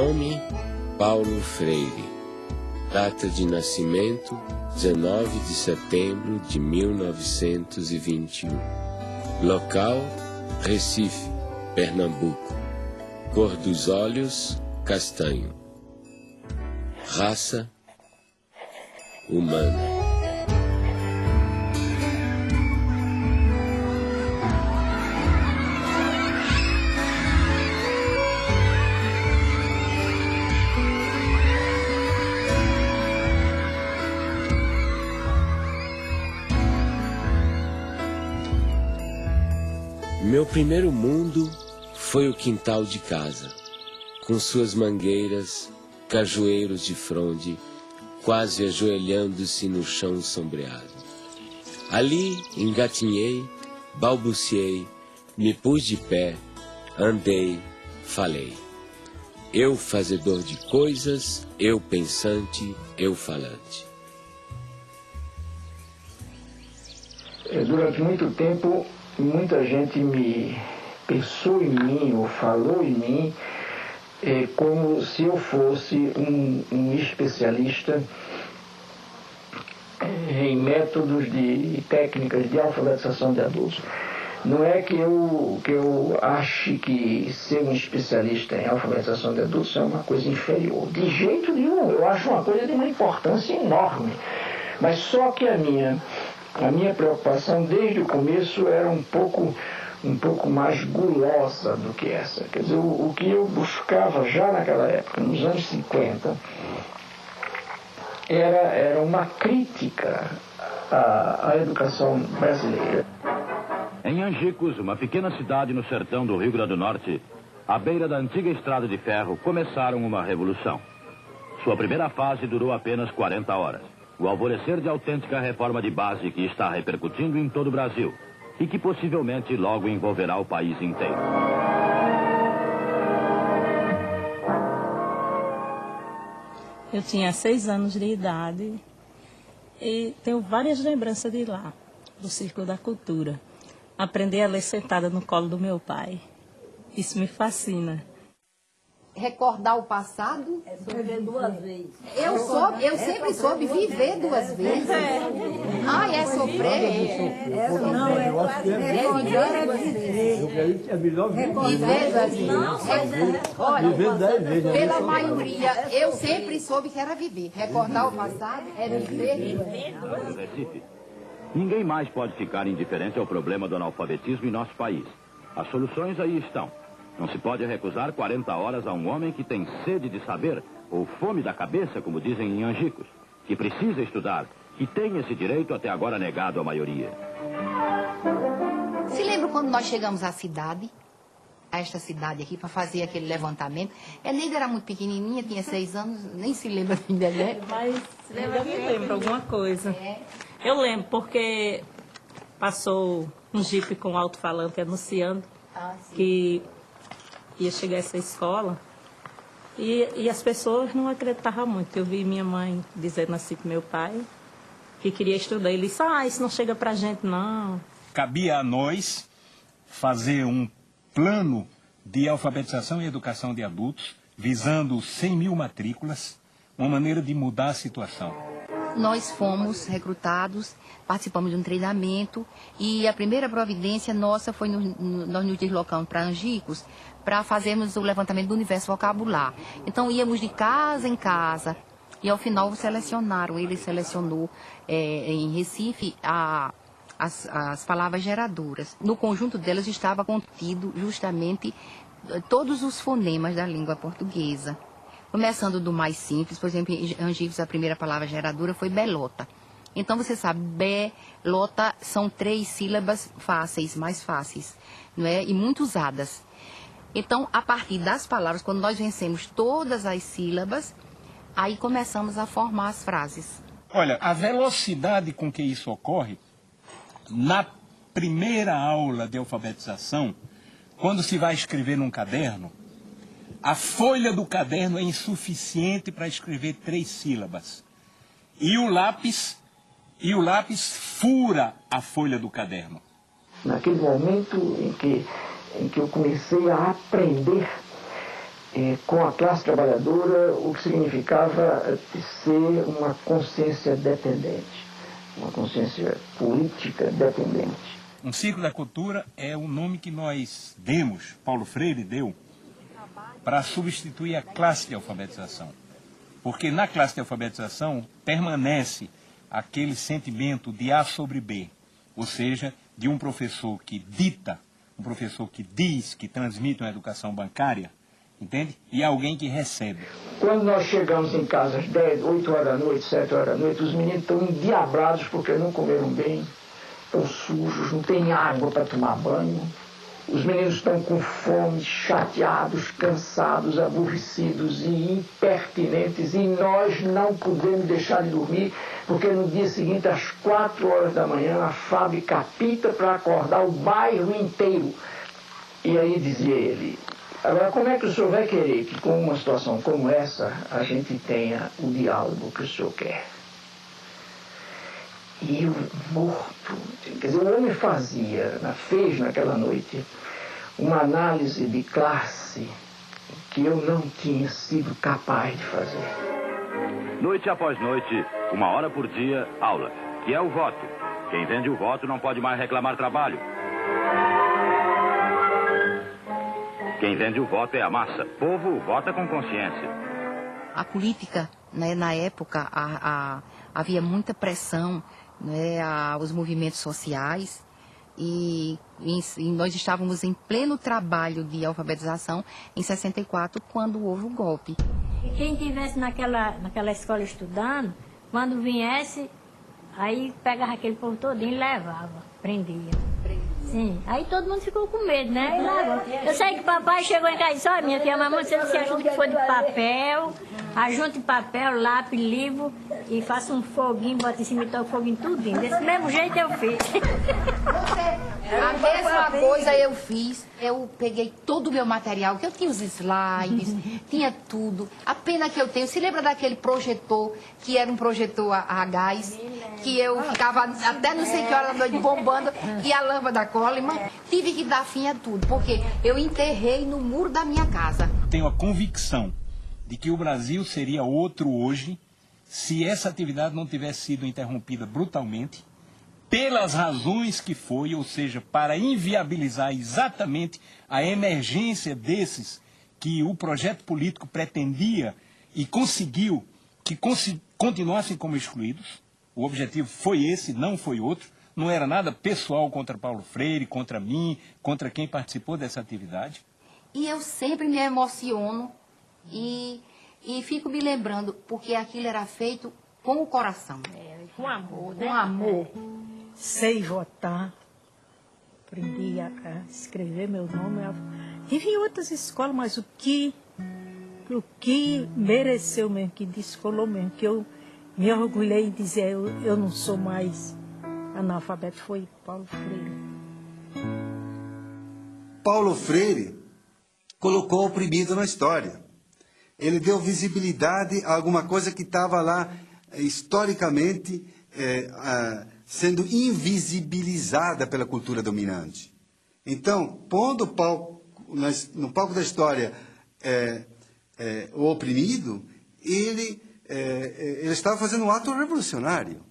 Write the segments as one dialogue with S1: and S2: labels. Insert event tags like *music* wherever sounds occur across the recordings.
S1: Nome: Paulo Freire. Data de nascimento: 19 de setembro de 1921. Local: Recife, Pernambuco. Cor dos olhos: castanho. Raça: humana. Meu primeiro mundo foi o quintal de casa, com suas mangueiras, cajueiros de fronde, quase ajoelhando-se no chão sombreado. Ali engatinhei, balbuciei, me pus de pé, andei, falei. Eu fazedor de coisas, eu pensante, eu falante.
S2: Durante muito tempo muita gente me pensou em mim ou falou em mim é, como se eu fosse um, um especialista em métodos de técnicas de alfabetização de adultos. Não é que eu, que eu ache que ser um especialista em alfabetização de adultos é uma coisa inferior. De jeito nenhum, eu acho uma coisa de uma importância enorme. Mas só que a minha a minha preocupação desde o começo era um pouco, um pouco mais gulosa do que essa. Quer dizer, o, o que eu buscava já naquela época, nos anos 50, era, era uma crítica à, à educação brasileira.
S3: Em Angicos, uma pequena cidade no sertão do Rio Grande do Norte, à beira da antiga estrada de ferro, começaram uma revolução. Sua primeira fase durou apenas 40 horas o alvorecer de autêntica reforma de base que está repercutindo em todo o Brasil e que possivelmente logo envolverá o país inteiro.
S4: Eu tinha seis anos de idade e tenho várias lembranças de lá, do Círculo da Cultura. Aprendi a ler sentada no colo do meu pai. Isso me fascina
S5: recordar o passado.
S6: É viver duas vezes.
S5: Eu, sou, eu sempre soube viver duas vezes. Ai, é sofrer?
S6: É, não, é recordar duas vezes.
S7: É melhor
S5: viver duas vezes. Olha, pela maioria, eu sempre soube que era viver. Recordar o passado é viver duas
S3: vezes. Ninguém mais pode ficar indiferente ao problema do analfabetismo em nosso país. As soluções aí estão. Não se pode recusar 40 horas a um homem que tem sede de saber, ou fome da cabeça, como dizem em Angicos, que precisa estudar, e tem esse direito até agora negado à maioria.
S5: Se lembra quando nós chegamos à cidade, a esta cidade aqui, para fazer aquele levantamento? A Neida era muito pequenininha, tinha seis anos, nem se lembra ainda, né?
S4: Mas eu me lembro alguma coisa. É. Eu lembro, porque passou um jipe com alto-falante anunciando ah, que ia chegar essa escola. E, e as pessoas não acreditavam muito. Eu vi minha mãe dizendo assim para meu pai que queria estudar. Ele disse, ah, isso não chega para gente, não.
S7: Cabia a nós fazer um plano de alfabetização e educação de adultos, visando 100 mil matrículas, uma maneira de mudar a situação.
S5: Nós fomos recrutados, participamos de um treinamento e a primeira providência nossa foi nós nos deslocamos para Angicos para fazermos o levantamento do universo vocabular. Então íamos de casa em casa e ao final selecionaram, ele selecionou é, em Recife a, as, as palavras geradoras. No conjunto delas estava contido justamente eh, todos os fonemas da língua portuguesa. Começando do mais simples, por exemplo, em Angicos a primeira palavra geradora foi belota. Então você sabe, belota são três sílabas fáceis, mais fáceis, não é? E muito usadas. Então, a partir das palavras, quando nós vencemos todas as sílabas, aí começamos a formar as frases.
S7: Olha, a velocidade com que isso ocorre, na primeira aula de alfabetização, quando se vai escrever num caderno, a folha do caderno é insuficiente para escrever três sílabas. E o lápis, e o lápis fura a folha do caderno.
S2: Naquele momento em que em que eu comecei a aprender eh, com a classe trabalhadora, o que significava eh, ser uma consciência dependente, uma consciência política dependente.
S7: Um ciclo da cultura é o nome que nós demos, Paulo Freire deu, para substituir a classe de alfabetização. Porque na classe de alfabetização permanece aquele sentimento de A sobre B, ou seja, de um professor que dita, um professor que diz, que transmite uma educação bancária, entende? E alguém que recebe.
S2: Quando nós chegamos em casa às 10, 8 horas da noite, 7 horas da noite, os meninos estão endiabrados porque não comeram bem, estão sujos, não tem água para tomar banho. Os meninos estão com fome, chateados, cansados, aborrecidos e impertinentes, e nós não podemos deixar de dormir, porque no dia seguinte, às quatro horas da manhã, a fábrica apita para acordar o bairro inteiro. E aí dizia ele, agora como é que o senhor vai querer que com uma situação como essa a gente tenha o diálogo que o senhor quer? E eu morto, quer dizer, o homem fazia, fez naquela noite, uma análise de classe que eu não tinha sido capaz de fazer.
S3: Noite após noite, uma hora por dia, aula, que é o voto. Quem vende o voto não pode mais reclamar trabalho. Quem vende o voto é a massa. Povo vota com consciência.
S5: A política, né, na época, a, a, havia muita pressão né, aos movimentos sociais e, nós estávamos em pleno trabalho de alfabetização em 64 quando houve o golpe.
S6: E quem estivesse naquela, naquela escola estudando, quando viesse, aí pegava aquele povo todinho e levava, prendia. Sim, aí todo mundo ficou com medo, né? Eu sei que papai chegou em casa e disse, olha minha filha, mamãe, você disse ajuda que foi de papel, ajunte papel, lápis, livro e faça um foguinho, bota em cima e toca foguinho tudinho. Desse mesmo jeito eu fiz.
S5: A mesma coisa eu fiz. Eu peguei todo o meu material, que eu tinha os slides, *laughs* tinha tudo. A pena que eu tenho, se lembra daquele projetor, que era um projetor a, a gás, que eu ficava até não sei que hora da noite bombando, e a lâmpada Coleman, tive que dar fim a tudo, porque eu enterrei no muro da minha casa.
S7: Tenho a convicção de que o Brasil seria outro hoje se essa atividade não tivesse sido interrompida brutalmente pelas razões que foi, ou seja, para inviabilizar exatamente a emergência desses que o projeto político pretendia e conseguiu que continuassem como excluídos. O objetivo foi esse, não foi outro. Não era nada pessoal contra Paulo Freire, contra mim, contra quem participou dessa atividade.
S5: E eu sempre me emociono e, e fico me lembrando, porque aquilo era feito com o coração.
S6: É, com amor, né?
S5: Com amor
S8: sei votar, aprendi a, a escrever meu nome. Tive outras escolas, mas o que, o que mereceu mesmo, que descolou mesmo, que eu me orgulhei em dizer eu, eu não sou mais analfabeto, foi Paulo Freire.
S9: Paulo Freire colocou o oprimido na história. Ele deu visibilidade a alguma coisa que estava lá historicamente é, sendo invisibilizada pela cultura dominante. Então, pondo palco, no palco da história é, é, o oprimido, ele, é, é, ele estava fazendo um ato revolucionário.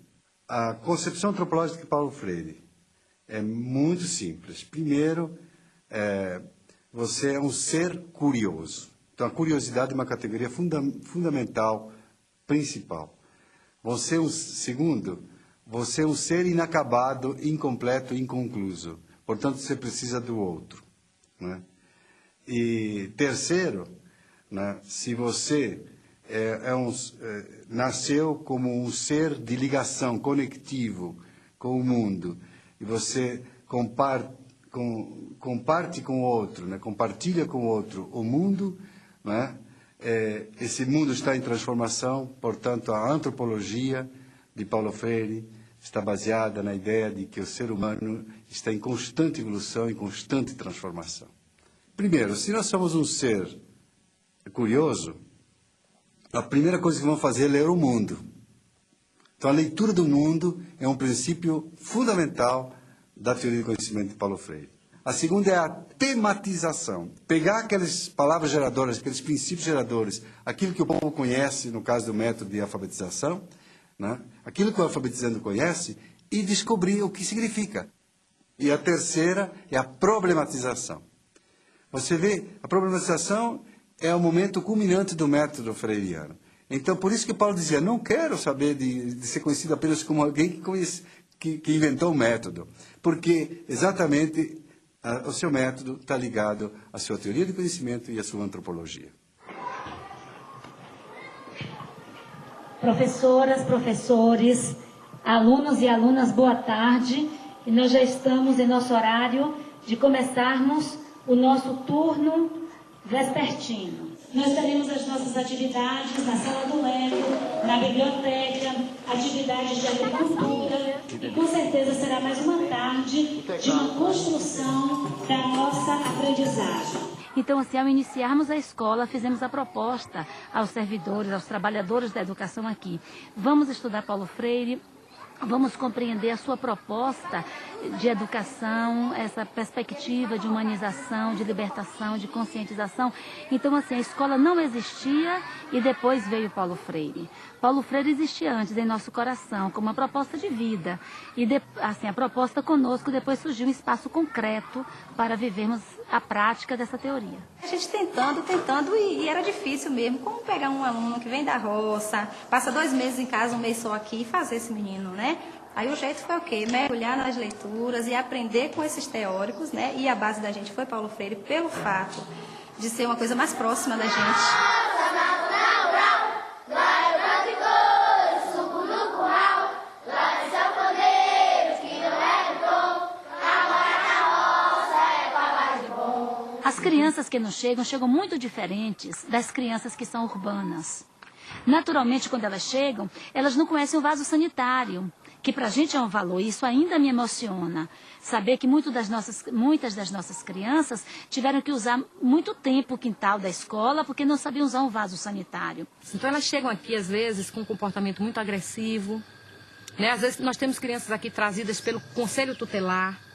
S9: A concepção antropológica de Paulo Freire é muito simples. Primeiro, é, você é um ser curioso. Então, a curiosidade é uma categoria funda fundamental, principal. Você, um, segundo, você é um ser inacabado, incompleto, inconcluso. Portanto, você precisa do outro. Né? E terceiro, né, se você é, é um, é, nasceu como um ser de ligação, conectivo com o mundo, e você compar, com, comparte com o outro, né, compartilha com o outro o mundo, né, é, esse mundo está em transformação, portanto, a antropologia de Paulo Freire está baseada na ideia de que o ser humano está em constante evolução e constante transformação. Primeiro, se nós somos um ser curioso, a primeira coisa que vamos fazer é ler o mundo. Então, a leitura do mundo é um princípio fundamental da teoria do conhecimento de Paulo Freire. A segunda é a tematização. Pegar aquelas palavras geradoras, aqueles princípios geradores, aquilo que o povo conhece, no caso do método de alfabetização, né? aquilo que o alfabetizando conhece, e descobrir o que significa. E a terceira é a problematização. Você vê, a problematização é o momento culminante do método freiriano. Então, por isso que Paulo dizia, não quero saber de, de ser conhecido apenas como alguém que, conhece, que, que inventou o método, porque exatamente a, o seu método está ligado à sua teoria de conhecimento e à sua antropologia.
S10: Professoras, professores, alunos e alunas, boa tarde. E nós já estamos em nosso horário de começarmos o nosso turno vespertino. Nós teremos as nossas atividades na sala do Lego, na biblioteca, atividades de agricultura e com certeza será mais uma tarde de uma construção da nossa aprendizagem.
S11: Então, assim, ao iniciarmos a escola, fizemos a proposta aos servidores, aos trabalhadores da educação aqui. Vamos estudar Paulo Freire, vamos compreender a sua proposta de educação, essa perspectiva de humanização, de libertação, de conscientização. Então, assim, a escola não existia e depois veio Paulo Freire. Paulo Freire existia antes em nosso coração, como uma proposta de vida. E, de, assim, a proposta conosco depois surgiu um espaço concreto para vivermos a prática dessa teoria.
S12: A gente tentando, tentando, e, e, era difícil mesmo. Como pegar um aluno que vem da roça, passa dois meses em casa, um mês só aqui, e fazer esse menino, né? Aí o jeito foi o quê? Mergulhar nas leituras e aprender com esses teóricos, né? E a base da gente foi Paulo Freire pelo fato de ser uma coisa mais próxima da gente.
S11: As crianças que nos chegam, chegam muito diferentes das crianças que são urbanas. Naturalmente, quando elas chegam, elas não conhecem o vaso sanitário, que para a gente é um valor. Isso ainda me emociona. Saber que das nossas, muitas das nossas crianças tiveram que usar muito tempo o quintal da escola porque não sabiam usar um vaso sanitário.
S13: Então elas chegam aqui, às vezes, com um comportamento muito agressivo. Né? Às vezes nós temos crianças aqui trazidas pelo conselho tutelar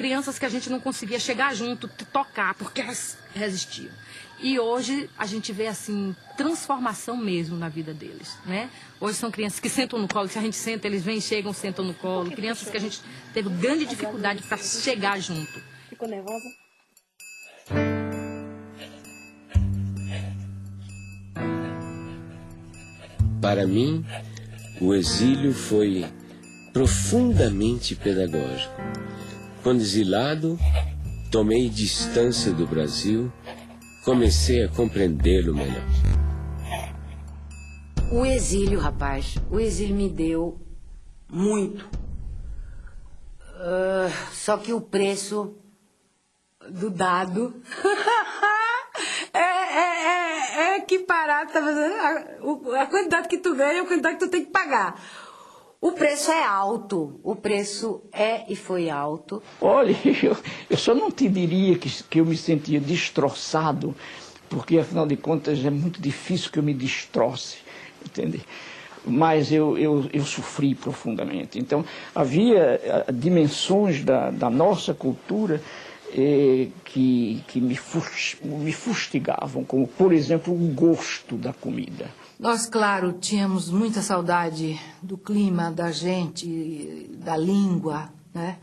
S13: crianças que a gente não conseguia chegar junto, tocar, porque elas resistiam. E hoje a gente vê assim transformação mesmo na vida deles, né? Hoje são crianças que sentam no colo, se a gente senta, eles vêm, chegam, sentam no colo. Crianças que a gente teve grande dificuldade para chegar junto.
S12: Ficou nervosa?
S1: Para mim, o exílio foi profundamente pedagógico. Quando exilado, tomei distância do Brasil, comecei a compreendê-lo melhor.
S14: O exílio, rapaz, o exílio me deu muito. Uh, só que o preço do dado *laughs* é, é, é, é equiparado, tá a, a quantidade que tu ganha é a quantidade que tu tem que pagar. O preço é alto, o preço é e foi alto.
S2: Olha, *laughs* eu, eu só não te diria que, que eu me sentia destroçado, porque afinal de contas é muito difícil que eu me destroce, entende? Mas eu, eu, eu sofri profundamente. Então, havia dimensões da, da nossa cultura eh, que, que me, me fustigavam, como, por exemplo, o gosto da comida.
S15: Nós, claro, tínhamos muita saudade do clima, da gente, da língua, né?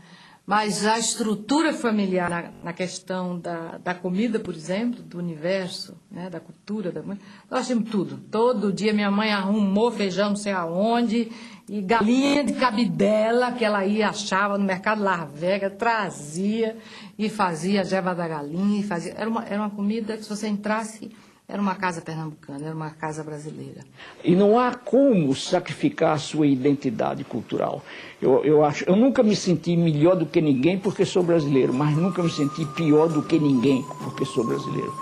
S15: Mas a estrutura familiar na, na questão da, da, comida, por exemplo, do universo, né? da cultura, da nós tínhamos tudo. Todo dia minha mãe arrumou feijão não sei aonde, e galinha de cabidela que ela ia achava no mercado Larvega, trazia e fazia a jeva da galinha. Fazia, era, uma, era uma comida que se você entrasse era uma casa pernambucana, era uma casa brasileira.
S2: E não há como sacrificar sua identidade cultural. Eu, eu, acho, eu nunca me senti melhor do que ninguém porque sou brasileiro, mas nunca me senti pior do que ninguém porque sou brasileiro.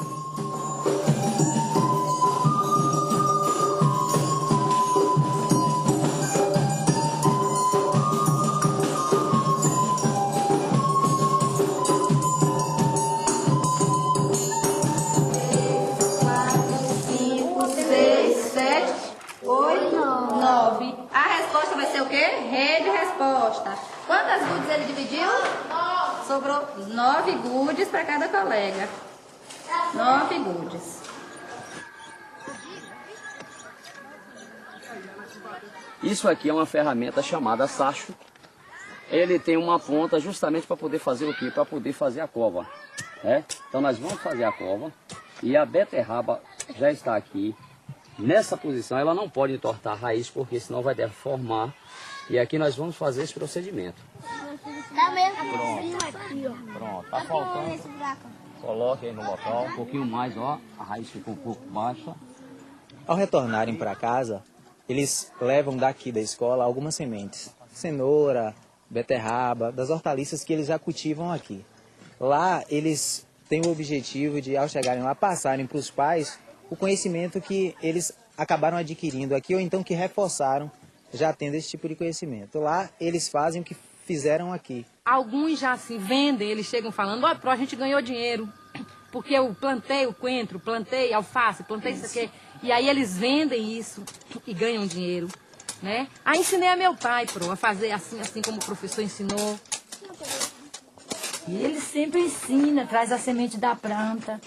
S12: Oito? Nove. A resposta vai ser o quê? Rede resposta. Quantas gudes ele dividiu? Sobrou nove gudes para cada colega. Nove gudes.
S16: Isso aqui é uma ferramenta chamada sacho. Ele tem uma ponta justamente para poder fazer o quê? Para poder fazer a cova. Né? Então nós vamos fazer a cova e a beterraba já está aqui. Nessa posição ela não pode entortar a raiz porque senão vai deformar. E aqui nós vamos fazer esse procedimento.
S17: Tá mesmo
S16: Pronto. Pronto, tá faltando. Coloque aí no local, um pouquinho mais, ó. A raiz ficou um pouco baixa.
S18: Ao retornarem para casa, eles levam daqui da escola algumas sementes. Cenoura, beterraba, das hortaliças que eles já cultivam aqui. Lá eles têm o objetivo de, ao chegarem lá, passarem para os pais o conhecimento que eles acabaram adquirindo aqui ou então que reforçaram já tendo esse tipo de conhecimento. Lá eles fazem o que fizeram aqui.
S13: Alguns já se vendem, eles chegam falando, olha, pro a gente ganhou dinheiro, porque eu plantei o coentro, plantei alface, plantei isso aqui. E aí eles vendem isso e ganham dinheiro, né? Aí ensinei a meu pai, pro, a fazer assim, assim como o professor ensinou.
S19: E ele sempre ensina, traz a semente da planta,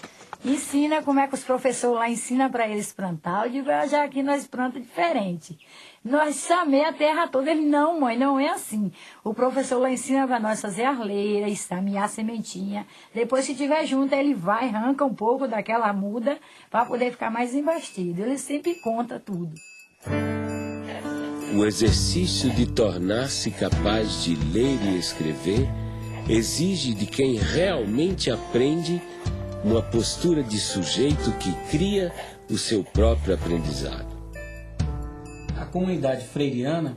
S19: ensina como é que os professores lá ensinam para eles plantar. Eu digo, "Ah, já aqui nós plantamos diferente. Nós chamei a terra toda. Ele, não, mãe, não é assim. O professor lá ensina para nós fazer arleira, estamear a sementinha. Depois, se tiver junto, ele vai, arranca um pouco daquela muda para poder ficar mais embastido. Ele sempre conta tudo.
S1: O exercício de tornar-se capaz de ler e escrever exige de quem realmente aprende uma postura de sujeito que cria o seu próprio aprendizado.
S20: A comunidade freiriana,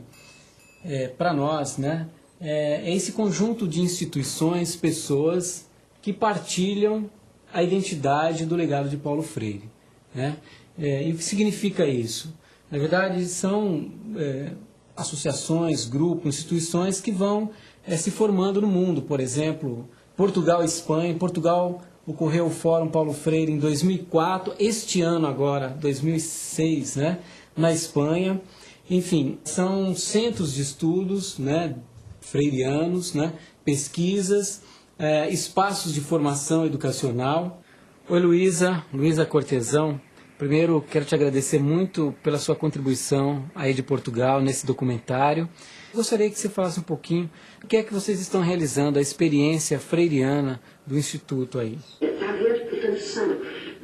S20: é, para nós, né, é, é esse conjunto de instituições, pessoas que partilham a identidade do legado de Paulo Freire. Né? É, e o que significa isso? Na verdade, são é, associações, grupos, instituições que vão é, se formando no mundo. Por exemplo, Portugal e Espanha. Portugal ocorreu o Fórum Paulo Freire em 2004. Este ano agora, 2006, né, na Espanha. Enfim, são centros de estudos né, freirianos, né, pesquisas, é, espaços de formação educacional. Oi, Luísa, Luísa Cortesão. Primeiro, quero te agradecer muito pela sua contribuição aí de Portugal nesse documentário. Gostaria que você falasse um pouquinho o que é que vocês estão realizando, a experiência freiriana do Instituto aí.
S21: Está ver, portanto, são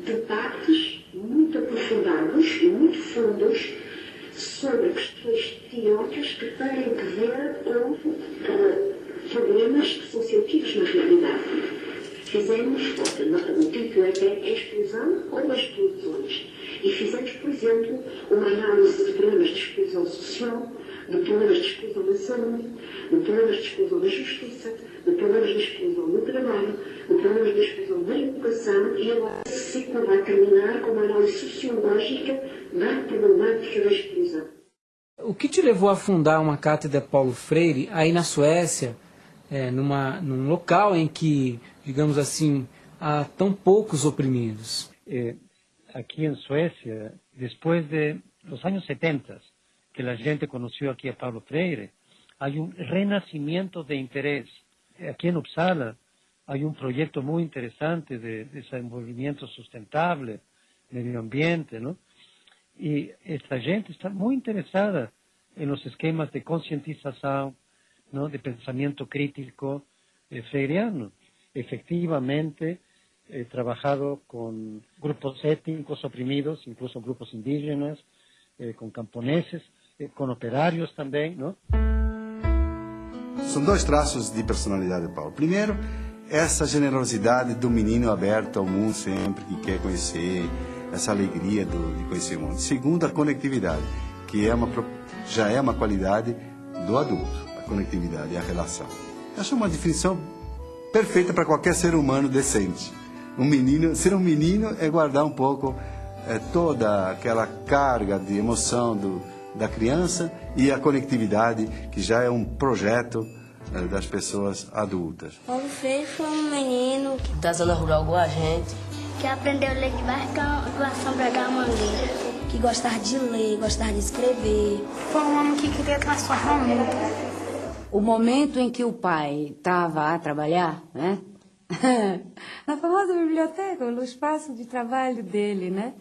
S21: debates muito aprofundados muito fundos sobre questões teóricas que têm que ver com problemas que são sentidos na realidade. Fizemos, o título é a exclusão ou exclusões. E fizemos, por exemplo, uma análise de problemas de exclusão social, de problemas de exclusão na saúde, de problemas de exclusão na justiça, de problemas de exclusão no trabalho, de problemas de exclusão na educação, e agora se vai terminar com uma análise sociológica da problemática da exclusão.
S20: O que te levou a fundar uma cátedra Paulo Freire aí na Suécia, é, numa, num local em que, digamos assim, há tão poucos oprimidos?
S22: Eh, aquí en Suecia, después de los años 70, que la gente conoció aquí a Pablo Freire, hay un renacimiento de interés. Aquí en Uppsala hay un proyecto muy interesante de desenvolvimiento sustentable, medio ambiente, ¿no? Y esta gente está muy interesada en los esquemas de concientización, ¿no? de pensamiento crítico eh, freiriano. Efectivamente, he trabajado con grupos étnicos oprimidos, incluso grupos indígenas, eh, con camponeses, con operários também, não?
S9: São dois traços de personalidade de Paulo. Primeiro, essa generosidade do menino aberto ao mundo sempre, que quer conhecer, essa alegria do, de conhecer o mundo. Segundo, a conectividade, que é uma, já é uma qualidade do adulto, a conectividade a relação. Acho uma definição perfeita para qualquer ser humano decente. Um menino, ser um menino é guardar um pouco eh, toda aquela carga de emoção do, da criança e a conectividade, que já é um projeto eh, das pessoas adultas.
S17: Paulo Freire foi um menino
S23: Da zona rural igual a gente.
S17: que aprendeu a ler debaixo da sombra da mangueira. que gostava de ler, gostava de escrever.
S24: Foi um homem que queria transformar o mundo.
S14: O momento em que o pai estava a trabalhar, né? *laughs* Na famosa biblioteca, no espaço de trabalho dele, né?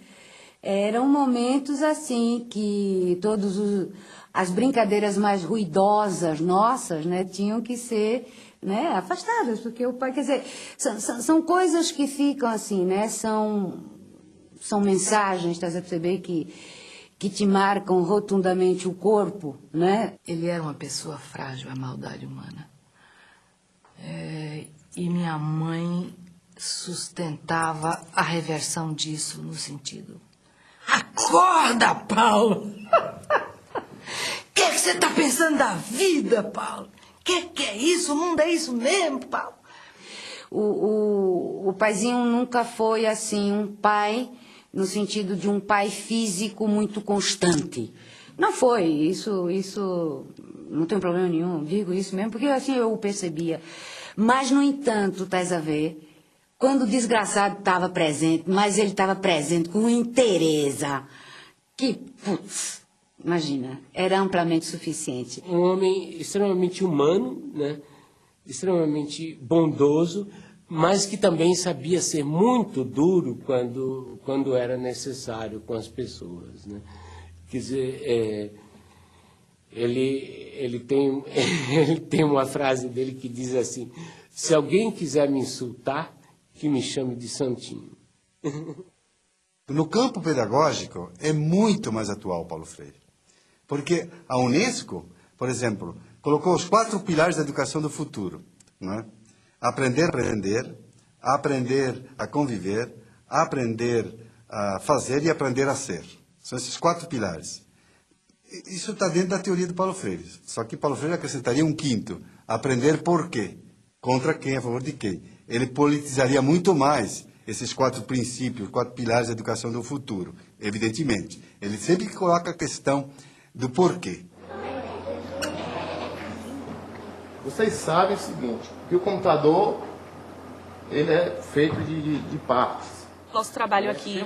S14: Eram momentos assim que todos os, as brincadeiras mais ruidosas nossas, né, tinham que ser né, afastadas, porque o pai, quer dizer, são, são, são coisas que ficam assim, né, são, são mensagens, estás a perceber, que, que te marcam rotundamente o corpo, né?
S15: Ele era uma pessoa frágil à maldade humana. É, e minha mãe sustentava a reversão disso no sentido. Acorda, Paulo! O que, é que você está pensando da vida, Paulo? O que, que é isso? O mundo é isso mesmo, Paulo?
S14: O, o, o paizinho nunca foi assim, um pai no sentido de um pai físico muito constante. Não foi, isso, isso não tem problema nenhum, digo isso mesmo, porque assim eu o percebia. Mas, no entanto, estás a ver, quando o desgraçado estava presente, mas ele estava presente com interesse, que, putz, imagina, era amplamente suficiente.
S1: Um homem extremamente humano, né? extremamente bondoso, mas que também sabia ser muito duro quando, quando era necessário com as pessoas. Né? Quer dizer, é, ele, ele, tem, *laughs* ele tem uma frase dele que diz assim, se alguém quiser me insultar, que me chame de santinho. *laughs*
S9: No campo pedagógico é muito mais atual Paulo Freire. Porque a Unesco, por exemplo, colocou os quatro pilares da educação do futuro. Não é? Aprender a aprender, aprender a conviver, aprender a fazer e aprender a ser. São esses quatro pilares. Isso está dentro da teoria do Paulo Freire. Só que Paulo Freire acrescentaria um quinto: aprender por quê. Contra quem, a favor de quem. Ele politizaria muito mais esses quatro princípios, quatro pilares da educação do futuro, evidentemente. Ele sempre coloca a questão do porquê.
S25: Vocês sabem o seguinte, que o computador ele é feito de, de, de partes.
S23: Nosso trabalho aqui,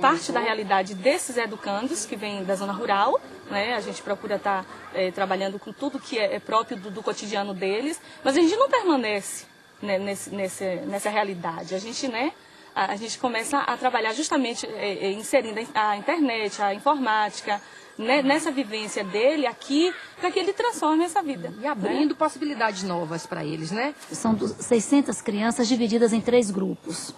S23: parte da realidade desses educandos que vêm da zona rural, né? A gente procura estar tá, é, trabalhando com tudo que é, é próprio do, do, cotidiano deles, mas a gente não permanece né, nesse, nesse, nessa realidade. A gente, né, a, a gente começa a trabalhar justamente é, é inserindo a internet, a informática, né, nessa vivência dele aqui, para que ele transforme essa vida.
S13: E abrindo né? possibilidades novas para eles, né?
S11: São 600 crianças divididas em três grupos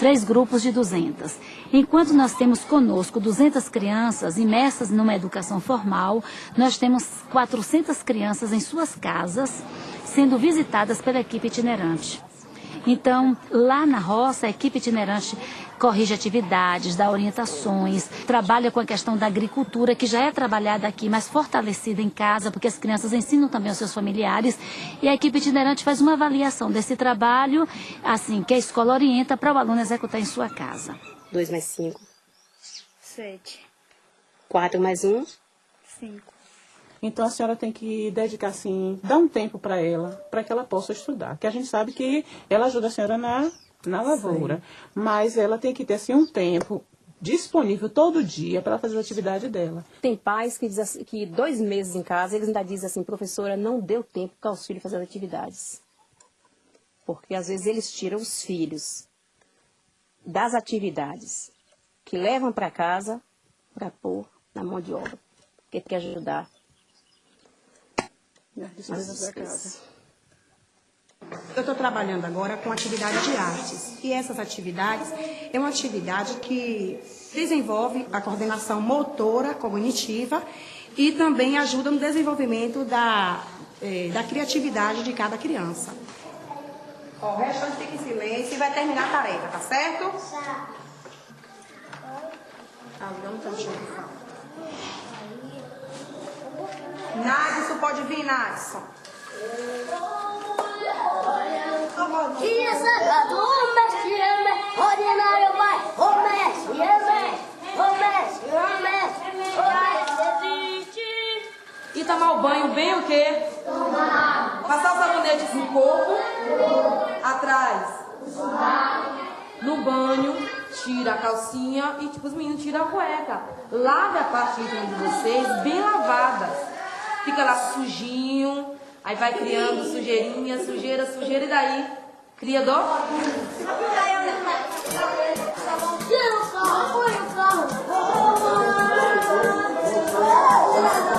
S11: três grupos de 200. Enquanto nós temos conosco 200 crianças imersas numa educação formal, nós temos 400 crianças em suas casas sendo visitadas pela equipe itinerante. Então, lá na roça, a equipe itinerante corrige atividades, dá orientações, trabalha com a questão da agricultura, que já é trabalhada aqui, mas fortalecida em casa, porque as crianças ensinam também aos seus familiares. E a equipe itinerante faz uma avaliação desse trabalho, assim, que a escola orienta para o aluno executar em sua casa.
S26: Dois mais cinco.
S24: Sete.
S26: Quatro mais um.
S24: Cinco.
S27: Então a senhora tem que dedicar assim, dar um tempo para ela, para que ela possa estudar. Que a gente sabe que ela ajuda a senhora na, na lavoura, Sim. mas ela tem que ter assim um tempo disponível todo dia para fazer a atividade dela.
S26: Tem pais que dizem assim, que dois meses em casa, eles ainda dizem assim, professora, não deu tempo para os filhos fazer atividades. Porque às vezes eles tiram os filhos das atividades que levam para casa para pôr na mão de obra. Porque tem que ajudar
S28: eu estou trabalhando agora com atividade de artes. E essas atividades é uma atividade que desenvolve a coordenação motora, cognitiva e também ajuda no desenvolvimento da, eh, da criatividade de cada criança.
S26: o restante fica em silêncio e vai terminar a tarefa, tá certo?
S28: Tá. Ah, dá um tantinho, Nadson pode vir, Nadson.
S17: Sagrado, o mestre, mestre, ordinário vai, o mestre, mestre, o mestre, o mestre, o.
S26: E tomar o banho bem o quê?
S17: Tomar.
S26: Passar os sabonetes no corpo, atrás, no banho,
S29: tira a calcinha e tipo os meninos tiram a cueca. Lave a parte íntima de vocês bem lavadas fica lá sujinho, aí vai criando sujeirinha, sujeira, sujeira, e daí cria dó. Não,